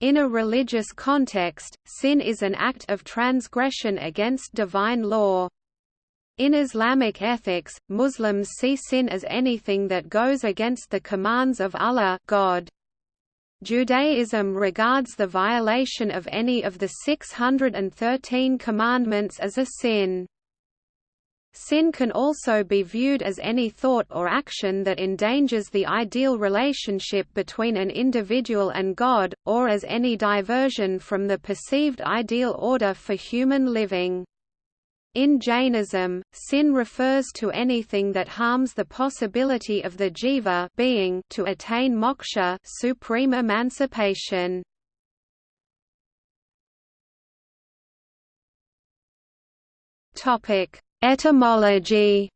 In a religious context, sin is an act of transgression against divine law. In Islamic ethics, Muslims see sin as anything that goes against the commands of Allah God. Judaism regards the violation of any of the 613 commandments as a sin. Sin can also be viewed as any thought or action that endangers the ideal relationship between an individual and God, or as any diversion from the perceived ideal order for human living. In Jainism, sin refers to anything that harms the possibility of the jiva being to attain moksha supreme emancipation. Topic: Etymology.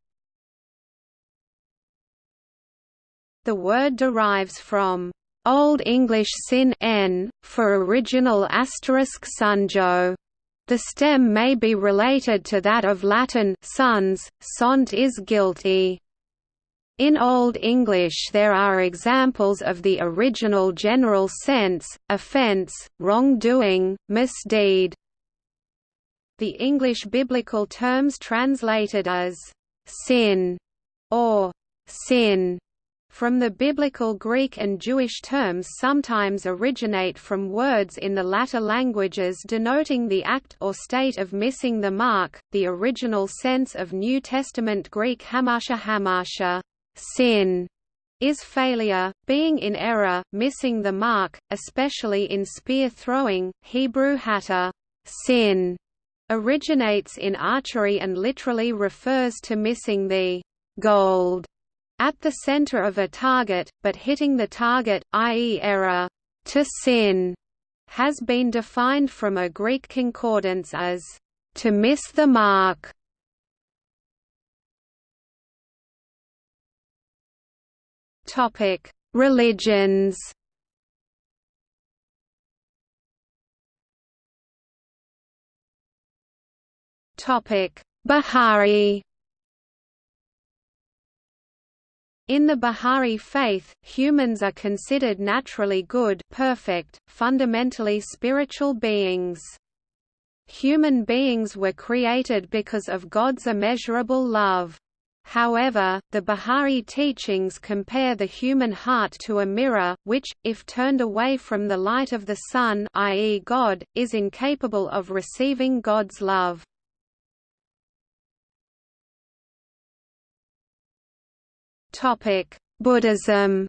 The word derives from Old English sin n for original asterisk sunjo the stem may be related to that of Latin sons, sont is guilty. In Old English there are examples of the original general sense, offence, wrongdoing, misdeed. The English biblical terms translated as «sin» or «sin» from the biblical Greek and Jewish terms sometimes originate from words in the latter languages denoting the act or state of missing the mark. The original sense of New Testament Greek hamartia hamartia, sin, is failure, being in error, missing the mark, especially in spear throwing. Hebrew hata, sin, originates in archery and literally refers to missing the gold at the center of a target, but hitting the target, i.e. error, to sin, has been defined from a Greek concordance as to miss the mark. Topic: Religions. Bahá'í In the Bahá'í faith, humans are considered naturally good perfect, fundamentally spiritual beings. Human beings were created because of God's immeasurable love. However, the Bahá'í teachings compare the human heart to a mirror, which, if turned away from the light of the sun i.e. God, is incapable of receiving God's love. Buddhism.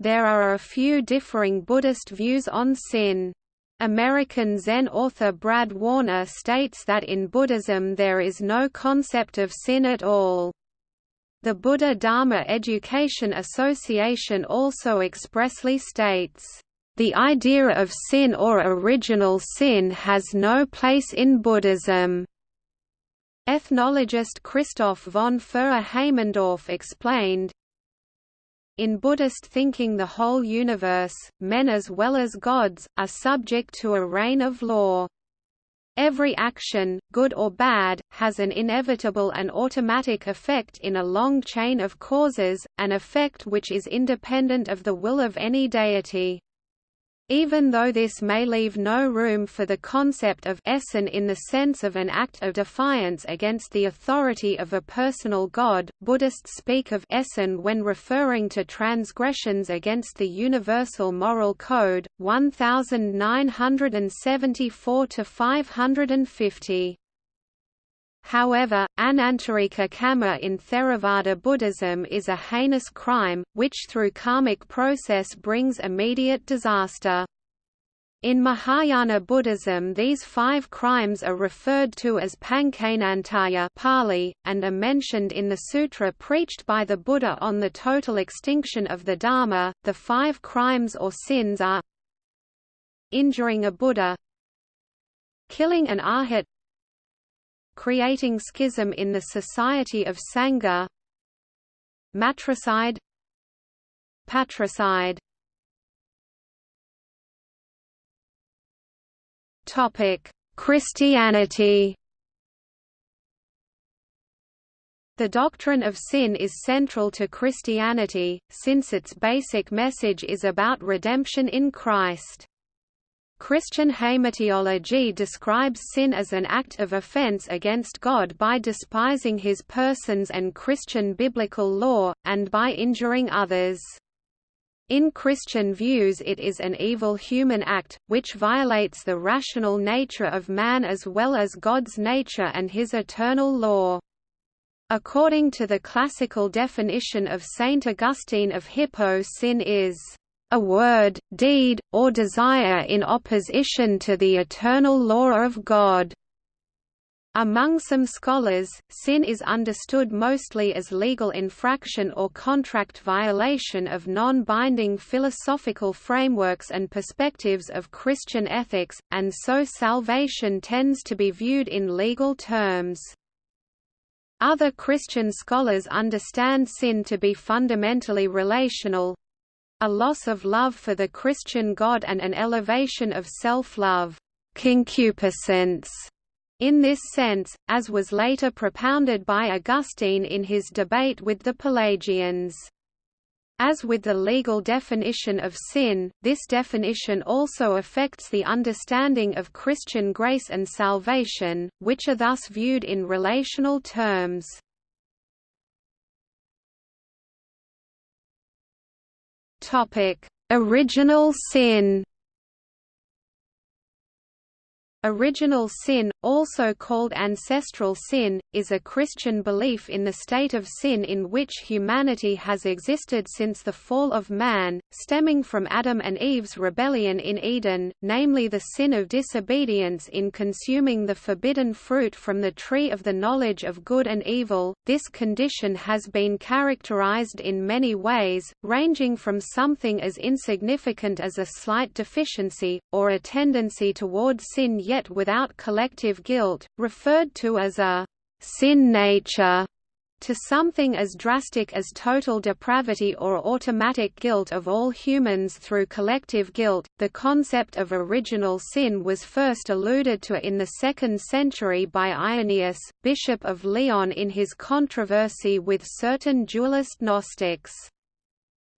There are a few differing Buddhist views on sin. American Zen author Brad Warner states that in Buddhism there is no concept of sin at all. The Buddha Dharma Education Association also expressly states, "...the idea of sin or original sin has no place in Buddhism." Ethnologist Christoph von Fürer-Haimendorf explained, in Buddhist thinking the whole universe, men as well as gods, are subject to a reign of law. Every action, good or bad, has an inevitable and automatic effect in a long chain of causes, an effect which is independent of the will of any deity. Even though this may leave no room for the concept of essen in the sense of an act of defiance against the authority of a personal god, Buddhists speak of essen when referring to transgressions against the universal moral code, 1974 to 550. However, anantarika kamma in Theravada Buddhism is a heinous crime, which through karmic process brings immediate disaster. In Mahayana Buddhism these five crimes are referred to as pañcānantarya Pali, and are mentioned in the sutra preached by the Buddha on the total extinction of the Dharma. The five crimes or sins are injuring a Buddha killing an arhat creating schism in the society of Sangha Matricide Patricide Christianity. The doctrine of sin is central to Christianity, since its basic message is about redemption in Christ. Christian hamartiology describes sin as an act of offense against God by despising his persons and Christian biblical law, and by injuring others. In Christian views it is an evil human act, which violates the rational nature of man as well as God's nature and his eternal law. According to the classical definition of Saint Augustine of Hippo sin is a word, deed, or desire in opposition to the eternal law of God. Among some scholars, sin is understood mostly as legal infraction or contract violation of non-binding philosophical frameworks and perspectives of Christian ethics, and so salvation tends to be viewed in legal terms. Other Christian scholars understand sin to be fundamentally relational a loss of love for the Christian God and an elevation of self-love concupiscence. In this sense, as was later propounded by Augustine in his debate with the Pelagians. As with the legal definition of sin, this definition also affects the understanding of Christian grace and salvation, which are thus viewed in relational terms. Original sin Original sin, also called ancestral sin, is a Christian belief in the state of sin in which humanity has existed since the fall of man, stemming from Adam and Eve's rebellion in Eden, namely the sin of disobedience in consuming the forbidden fruit from the tree of the knowledge of good and evil. This condition has been characterized in many ways, ranging from something as insignificant as a slight deficiency, or a tendency toward sin yet without collective guilt, referred to as a sin nature, to something as drastic as total depravity or automatic guilt of all humans through collective guilt. The concept of original sin was first alluded to in the 2nd century by Irenaeus, Bishop of Lyon in his controversy with certain dualist Gnostics.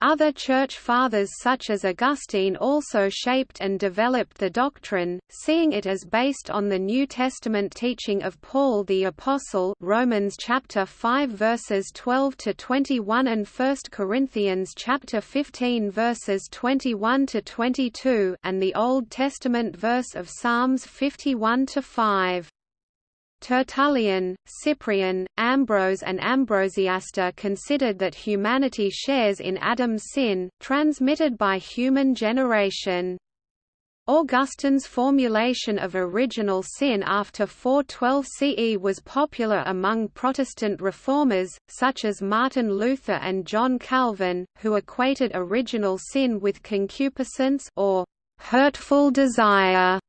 Other Church Fathers such as Augustine also shaped and developed the doctrine, seeing it as based on the New Testament teaching of Paul the Apostle Romans chapter 5 verses 12 to 21 and 1 Corinthians chapter 15 verses 21 to 22 and the Old Testament verse of Psalms 51 to 5. Tertullian, Cyprian, Ambrose and Ambrosiaster considered that humanity shares in Adam's sin, transmitted by human generation. Augustine's formulation of original sin after 412 CE was popular among Protestant reformers, such as Martin Luther and John Calvin, who equated original sin with concupiscence or hurtful desire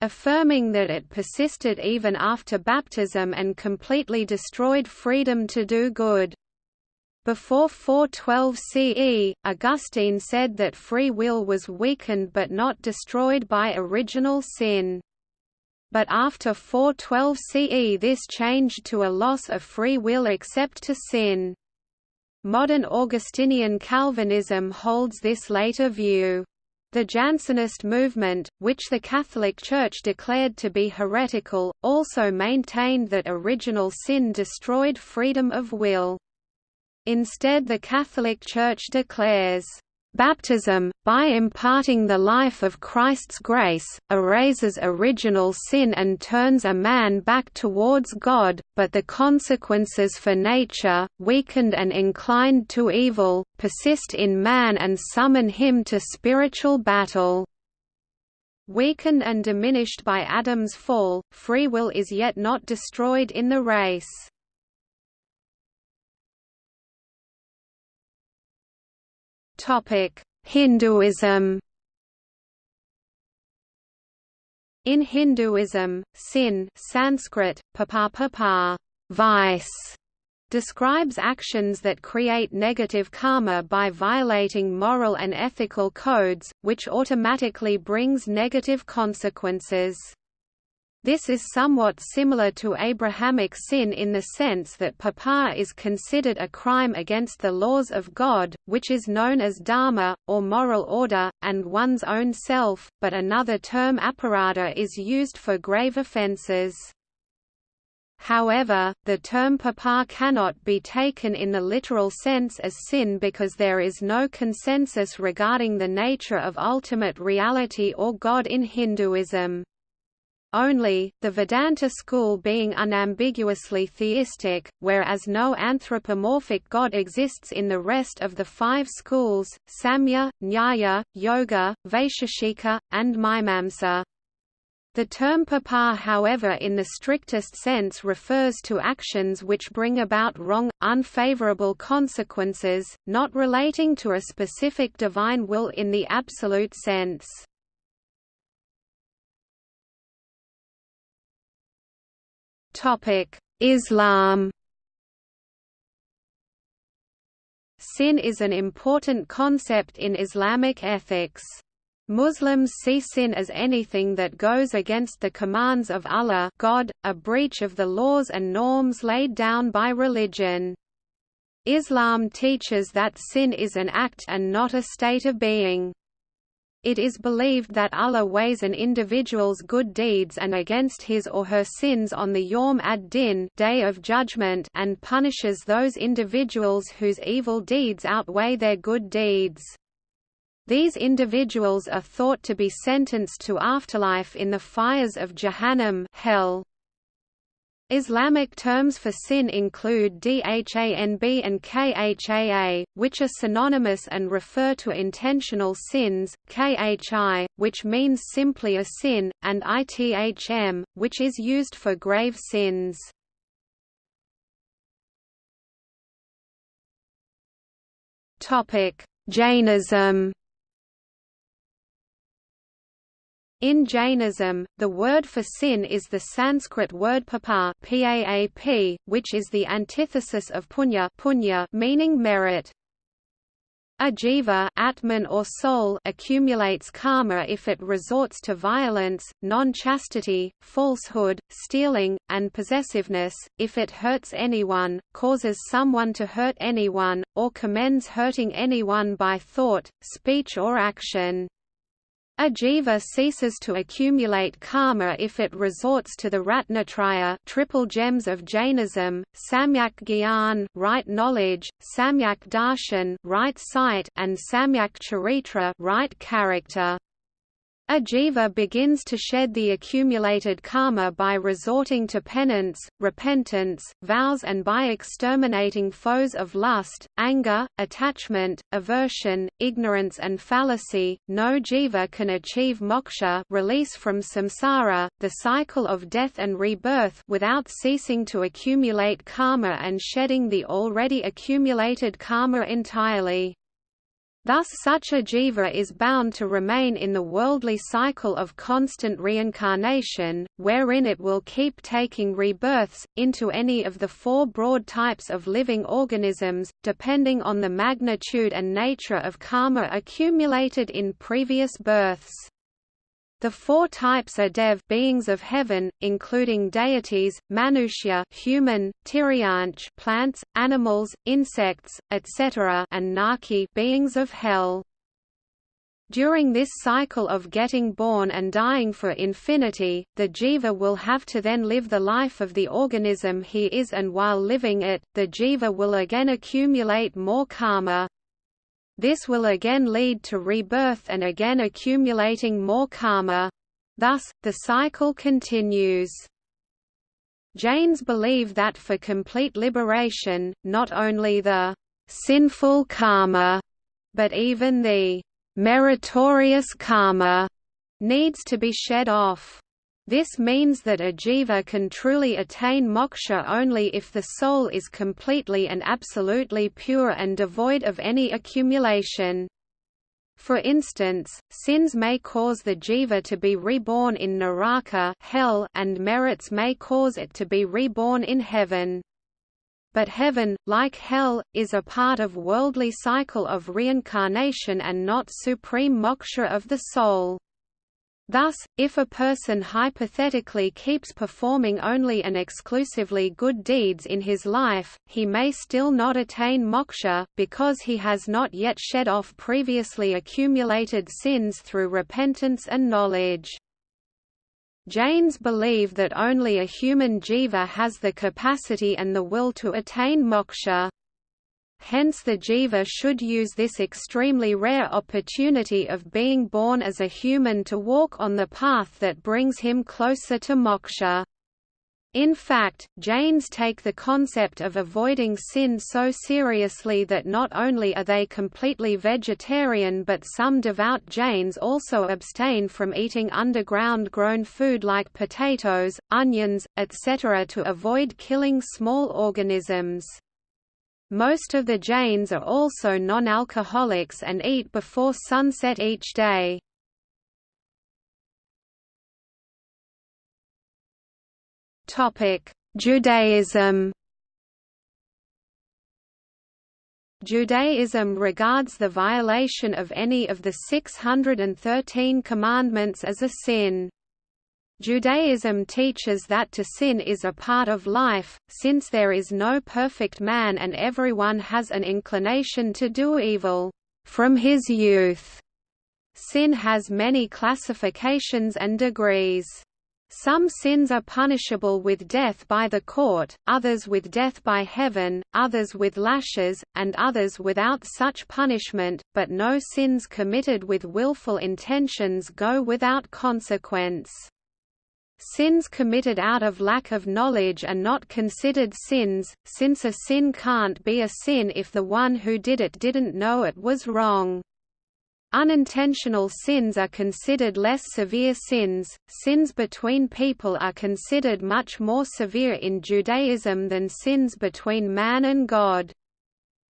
affirming that it persisted even after baptism and completely destroyed freedom to do good. Before 412 CE, Augustine said that free will was weakened but not destroyed by original sin. But after 412 CE this changed to a loss of free will except to sin. Modern Augustinian Calvinism holds this later view. The Jansenist movement, which the Catholic Church declared to be heretical, also maintained that original sin destroyed freedom of will. Instead the Catholic Church declares, Baptism, by imparting the life of Christ's grace, erases original sin and turns a man back towards God, but the consequences for nature, weakened and inclined to evil, persist in man and summon him to spiritual battle. Weakened and diminished by Adam's fall, free will is yet not destroyed in the race. Hinduism. In Hinduism, sin Sanskrit, papa vice, describes actions that create negative karma by violating moral and ethical codes, which automatically brings negative consequences. This is somewhat similar to Abrahamic sin in the sense that papa is considered a crime against the laws of God, which is known as dharma, or moral order, and one's own self, but another term aparadha is used for grave offences. However, the term papa cannot be taken in the literal sense as sin because there is no consensus regarding the nature of ultimate reality or God in Hinduism. Only, the Vedanta school being unambiguously theistic, whereas no anthropomorphic god exists in the rest of the five schools, Samkhya, Nyaya, Yoga, Vaisheshika, and Mimamsa. The term papa however in the strictest sense refers to actions which bring about wrong, unfavorable consequences, not relating to a specific divine will in the absolute sense. Islam Sin is an important concept in Islamic ethics. Muslims see sin as anything that goes against the commands of Allah God, a breach of the laws and norms laid down by religion. Islam teaches that sin is an act and not a state of being. It is believed that Allah weighs an individual's good deeds and against his or her sins on the Yawm ad-Din day of judgment and punishes those individuals whose evil deeds outweigh their good deeds. These individuals are thought to be sentenced to afterlife in the fires of Jahannam hell. Islamic terms for sin include dhanb and khaa, which are synonymous and refer to intentional sins, khi, which means simply a sin, and ithm, which is used for grave sins. Jainism In Jainism, the word for sin is the Sanskrit word papa which is the antithesis of punya, punya meaning merit. A jiva atman or soul accumulates karma if it resorts to violence, non-chastity, falsehood, stealing, and possessiveness, if it hurts anyone, causes someone to hurt anyone, or commends hurting anyone by thought, speech or action. A jiva ceases to accumulate karma if it resorts to the Ratnatraya triple gems of Jainism, Samyak Gyan right knowledge, Samyak Darshan right sight, and Samyak Charitra right character. A jiva begins to shed the accumulated karma by resorting to penance, repentance, vows and by exterminating foes of lust, anger, attachment, aversion, ignorance and fallacy. No jiva can achieve moksha release from samsara, the cycle of death and rebirth without ceasing to accumulate karma and shedding the already accumulated karma entirely. Thus such a jiva is bound to remain in the worldly cycle of constant reincarnation, wherein it will keep taking rebirths, into any of the four broad types of living organisms, depending on the magnitude and nature of karma accumulated in previous births. The four types are dev beings of heaven, including deities, manushya human, tiryanch plants, animals, insects, etc. and naki beings of hell. During this cycle of getting born and dying for infinity, the jiva will have to then live the life of the organism he is and while living it, the jiva will again accumulate more karma. This will again lead to rebirth and again accumulating more karma. Thus, the cycle continues. Jains believe that for complete liberation, not only the sinful karma, but even the meritorious karma needs to be shed off. This means that a jiva can truly attain moksha only if the soul is completely and absolutely pure and devoid of any accumulation. For instance, sins may cause the jiva to be reborn in naraka hell and merits may cause it to be reborn in heaven. But heaven, like hell, is a part of worldly cycle of reincarnation and not supreme moksha of the soul. Thus, if a person hypothetically keeps performing only and exclusively good deeds in his life, he may still not attain moksha, because he has not yet shed off previously accumulated sins through repentance and knowledge. Jains believe that only a human jiva has the capacity and the will to attain moksha. Hence the jiva should use this extremely rare opportunity of being born as a human to walk on the path that brings him closer to moksha. In fact, Jains take the concept of avoiding sin so seriously that not only are they completely vegetarian but some devout Jains also abstain from eating underground grown food like potatoes, onions, etc. to avoid killing small organisms. Most of the Jains are also non-alcoholics and eat before sunset each day. Judaism Judaism regards the violation of any of the 613 commandments as a sin. Judaism teaches that to sin is a part of life, since there is no perfect man and everyone has an inclination to do evil from his youth. Sin has many classifications and degrees. Some sins are punishable with death by the court, others with death by heaven, others with lashes, and others without such punishment, but no sins committed with willful intentions go without consequence. Sins committed out of lack of knowledge are not considered sins, since a sin can't be a sin if the one who did it didn't know it was wrong. Unintentional sins are considered less severe sins. Sins between people are considered much more severe in Judaism than sins between man and God.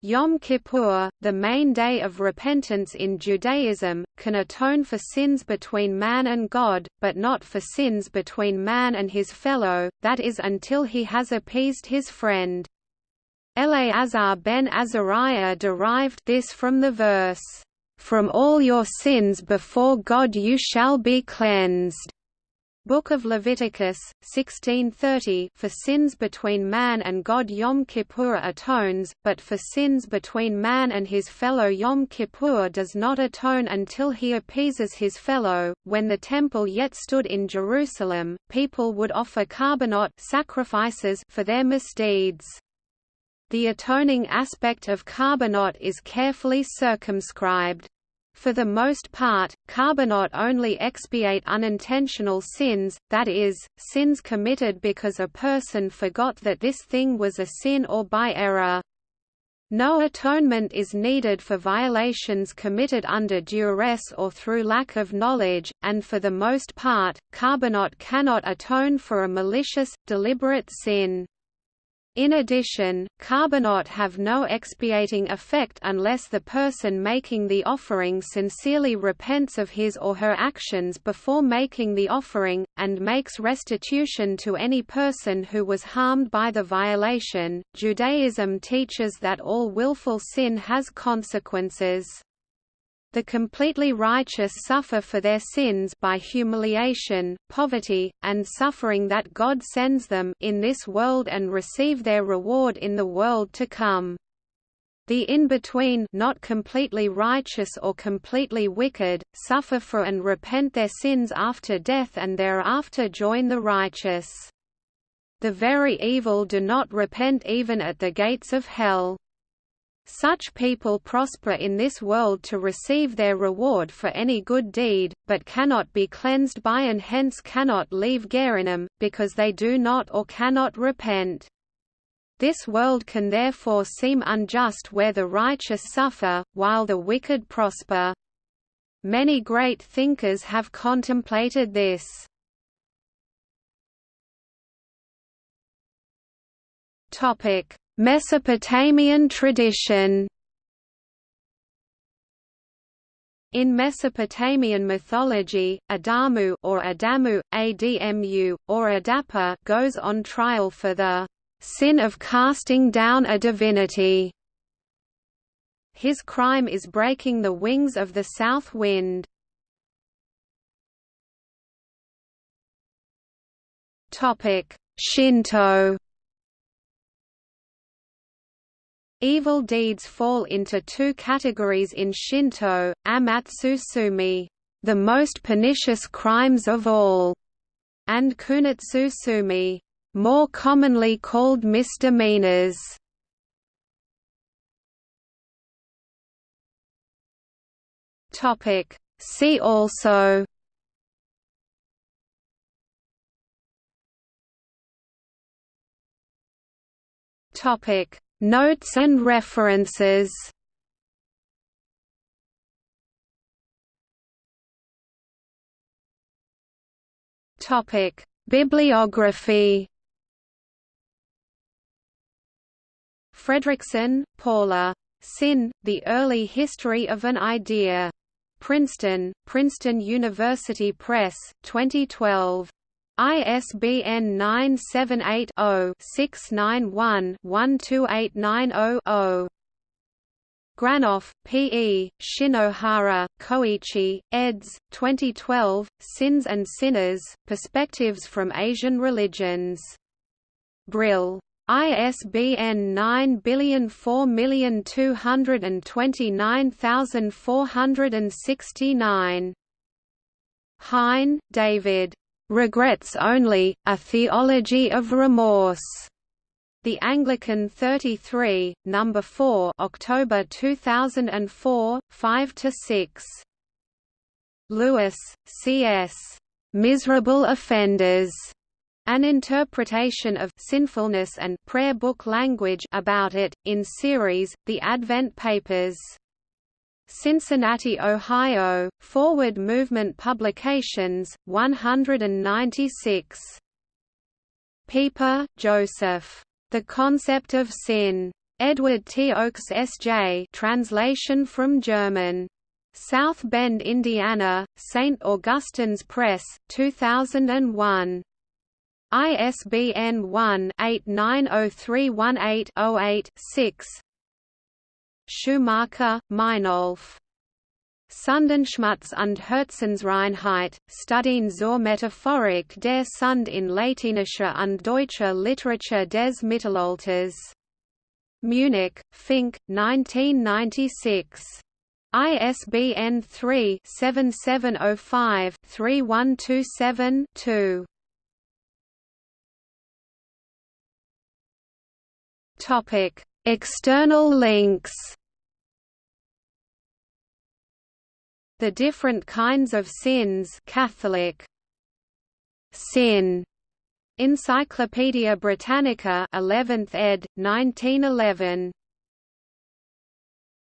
Yom Kippur, the main day of repentance in Judaism, can atone for sins between man and God, but not for sins between man and his fellow, that is until he has appeased his friend. Eleazar ben Azariah derived this from the verse, "...from all your sins before God you shall be cleansed." Book of Leviticus, 1630 For sins between man and God Yom Kippur atones, but for sins between man and his fellow Yom Kippur does not atone until he appeases his fellow. When the temple yet stood in Jerusalem, people would offer korbanot sacrifices for their misdeeds. The atoning aspect of korbanot is carefully circumscribed. For the most part, korbanot only expiate unintentional sins, that is, sins committed because a person forgot that this thing was a sin or by error. No atonement is needed for violations committed under duress or through lack of knowledge, and for the most part, korbanot cannot atone for a malicious, deliberate sin. In addition, korbanot have no expiating effect unless the person making the offering sincerely repents of his or her actions before making the offering, and makes restitution to any person who was harmed by the violation. Judaism teaches that all willful sin has consequences. The completely righteous suffer for their sins by humiliation, poverty, and suffering that God sends them in this world and receive their reward in the world to come. The in-between not completely righteous or completely wicked, suffer for and repent their sins after death and thereafter join the righteous. The very evil do not repent even at the gates of hell. Such people prosper in this world to receive their reward for any good deed, but cannot be cleansed by and hence cannot leave Gehinnom, because they do not or cannot repent. This world can therefore seem unjust where the righteous suffer, while the wicked prosper. Many great thinkers have contemplated this. Topic: Mesopotamian tradition In Mesopotamian mythology, Adamu or Adamu, Admu, or Adapa goes on trial for the sin of casting down a divinity. His crime is breaking the wings of the south wind. Shinto Evil deeds fall into two categories in Shinto, amatsu-tsumi, the most pernicious crimes of all, and kunitsu-tsumi, more commonly called misdemeanors. Topic. See also Topic Notes and references Topic: Bibliography. Fredriksen, Paula. Sin: The Early History of an Idea. Princeton, Princeton University Press, 2012. ISBN 978-0-691-12890-0. Granoff, P. E., Shinohara, Koichi, eds. 2012, Sins and Sinners, Perspectives from Asian Religions. Brill. ISBN 9004229469. Hein, David. Regrets Only, A Theology of Remorse. The Anglican 33, number 4, October 2004, 5 to 6. Lewis, C.S. Miserable Offenders. An interpretation of sinfulness and prayer book language about it in series The Advent Papers. Cincinnati, Ohio, Forward Movement Publications, 196. Pieper, Joseph. The Concept of Sin. Edward T. Oakes S.J. Translation from German. South Bend, Indiana, St. Augustine's Press, 2001. ISBN 1-890318-08-6 Schumacher, Meinolf. Sundenschmutz und Herzensreinheit, Studien zur Metaphorik der Sund in lateinischer und deutscher Literatur des Mittelalters. Munich, Fink, 1996. ISBN 3-7705-3127-2. External links The different kinds of sins Catholic sin Encyclopædia Britannica 11th ed. 1911